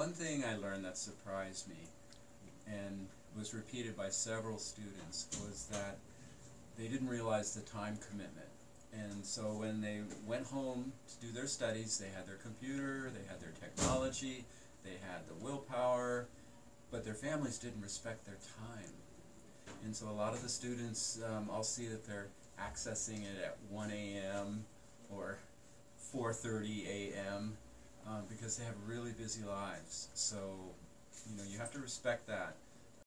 One thing I learned that surprised me and was repeated by several students was that they didn't realize the time commitment. And so when they went home to do their studies, they had their computer, they had their technology, they had the willpower, but their families didn't respect their time. And so a lot of the students, um, I'll see that they're accessing it at 1 a.m. or 4.30 a.m. Um, because they have really busy lives. So, you know, you have to respect that.